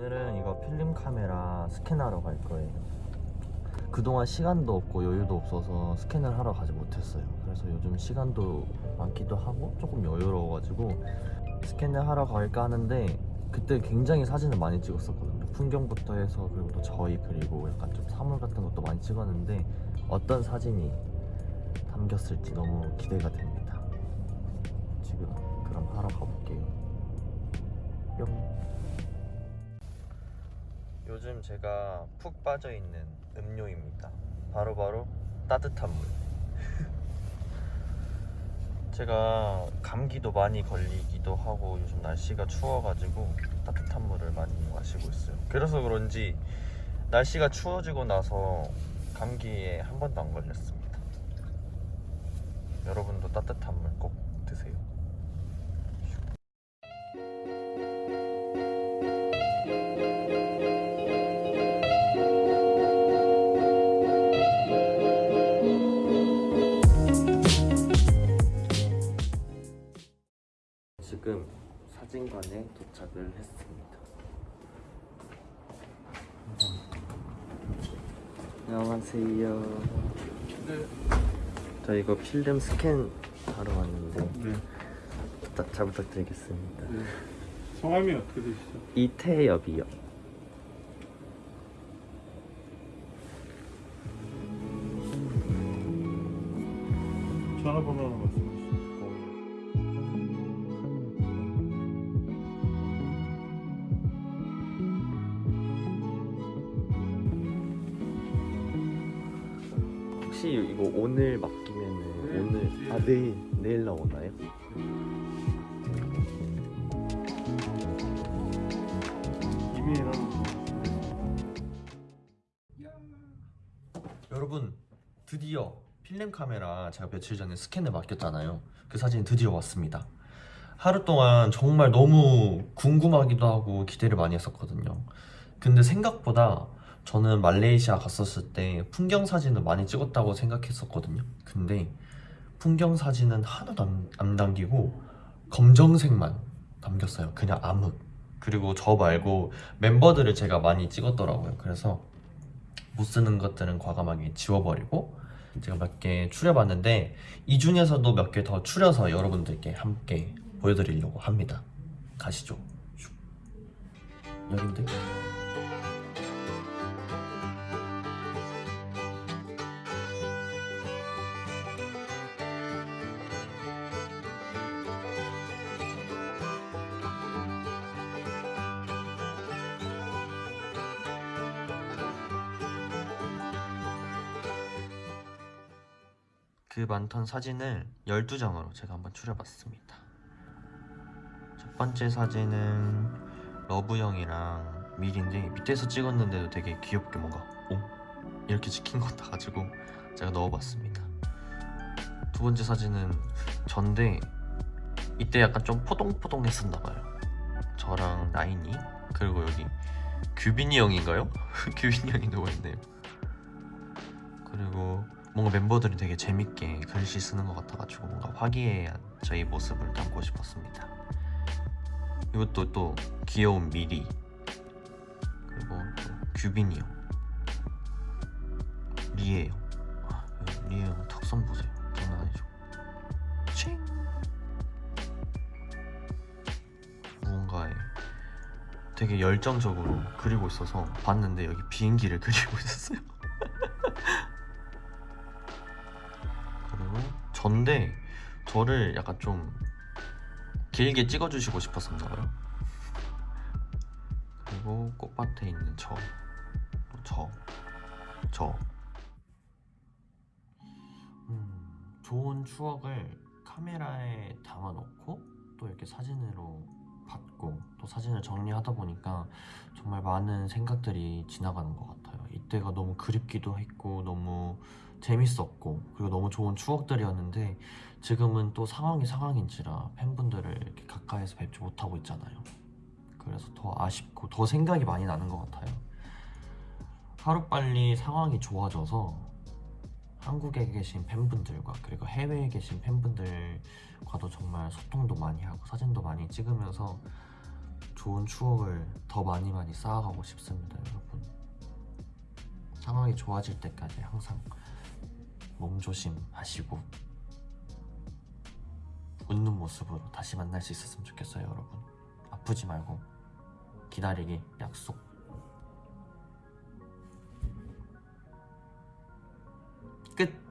오늘은 이거 필름 카메라 스캔하러 갈 거예요. 그동안 시간도 없고 여유도 없어서 스캔을 하러 가지 못했어요. 그래서 요즘 시간도 많기도 하고 조금 여유로워가지고 스캔을 하러 갈까 하는데 그때 굉장히 사진을 많이 찍었었거든요. 풍경부터 해서 그리고 또 저희 그리고 약간 좀 사물 같은 것도 많이 찍었는데 어떤 사진이 담겼을지 너무 기대가 됩니다. 요즘 제가 푹 빠져 있는 음료입니다. 바로 바로 따뜻한 물. 제가 감기도 많이 걸리기도 하고 요즘 날씨가 추워가지고 따뜻한 물을 많이 마시고 있어요. 그래서 그런지 날씨가 추워지고 나서 감기에 한 번도 안 걸렸습니다. 여러분도 따뜻한 물 지금 사진관에 도착을 했습니다. 안녕하세요. 네. 저 이거 필름 스캔 하러 왔는데 네. 부탁, 잘 부탁드리겠습니다. 네. 성함이 어떻게 되시죠? 이태엽이요. 전화번호 혹시 이거 오늘 맡기면은 네, 오늘. 아 내일 내일 나오나요? 이메일하는 여러분 드디어 필름 카메라 제가 며칠 전에 스캔을 맡겼잖아요 그 사진이 드디어 왔습니다 하루 동안 정말 너무 궁금하기도 하고 기대를 많이 했었거든요 근데 생각보다 저는 말레이시아 갔었을 때 풍경 사진을 많이 찍었다고 생각했었거든요. 근데 풍경 사진은 하나도 안, 안 담기고 검정색만 담겼어요. 그냥 암흑 그리고 저 말고 멤버들을 제가 많이 찍었더라고요. 그래서 못 쓰는 것들은 과감하게 지워버리고 제가 몇 개 추려봤는데 이 중에서도 몇 개 더 추려서 여러분들께 함께 보여드리려고 합니다. 가시죠. 슉. 여긴데? 그 많던 사진을 12장으로 제가 한번 추려봤습니다 첫 번째 사진은 러브 형이랑 밀인데 밑에서 찍었는데도 되게 귀엽게 뭔가 오? 이렇게 찍힌 것 같아가지고 제가 넣어봤습니다 두 번째 사진은 전데 이때 약간 좀 포동포동 했었나봐요 저랑 나인이 그리고 여기 규빈이 형인가요? 규빈이 형이 누워있네요 그리고 뭔가 멤버들이 되게 재밌게 글씨 쓰는 것 같아가지고 뭔가 화기애애한 저희 모습을 담고 싶었습니다. 이것도 또 귀여운 미리 그리고 또 규빈이 형 리에 형. 아, 리에 형 턱선 보세요. 장난 아니죠. 칭 무언가에 되게 열정적으로 그리고 있어서 봤는데 여기 비행기를 그리고 있었어요 전데 저를 약간 좀 길게 찍어주시고 싶었었나 봐요 그리고 꽃밭에 있는 저, 또 저, 저. 음, 좋은 추억을 카메라에 담아놓고 또 이렇게 사진으로 받고 또 사진을 정리하다 보니까 정말 많은 생각들이 지나가는 것 같아요. 이때가 너무 그립기도 했고 너무 재밌었고 그리고 너무 좋은 추억들이었는데 지금은 또 상황이 상황인지라 팬분들을 이렇게 가까이서 뵙지 못하고 있잖아요. 그래서 더 아쉽고 더 생각이 많이 나는 것 같아요. 하루빨리 상황이 좋아져서 한국에 계신 팬분들과 그리고 해외에 계신 팬분들과도 정말 소통도 많이 하고 사진도 많이 찍으면서 좋은 추억을 더 많이 많이 쌓아가고 싶습니다. 상황이 좋아질 때까지 항상 몸 조심하시고 웃는 모습으로 다시 만날 수 있었으면 좋겠어요, 여러분. 아프지 말고 기다리기 약속. 끝.